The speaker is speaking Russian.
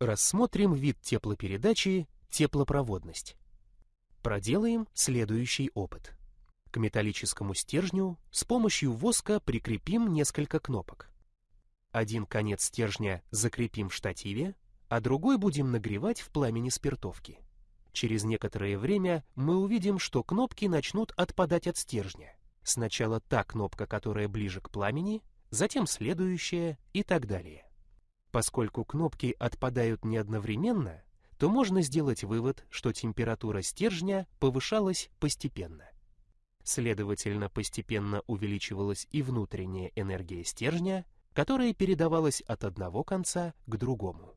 Рассмотрим вид теплопередачи теплопроводность. Проделаем следующий опыт. К металлическому стержню с помощью воска прикрепим несколько кнопок. Один конец стержня закрепим в штативе, а другой будем нагревать в пламени спиртовки. Через некоторое время мы увидим, что кнопки начнут отпадать от стержня. Сначала та кнопка, которая ближе к пламени, затем следующая и так далее. Поскольку кнопки отпадают не одновременно, то можно сделать вывод, что температура стержня повышалась постепенно. Следовательно, постепенно увеличивалась и внутренняя энергия стержня, которая передавалась от одного конца к другому.